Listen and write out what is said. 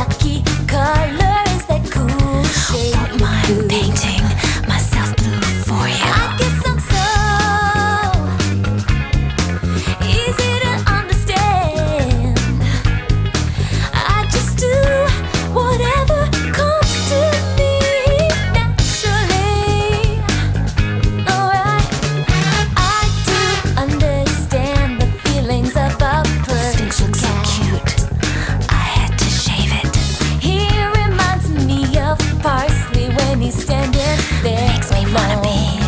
先から Makes me wanna be.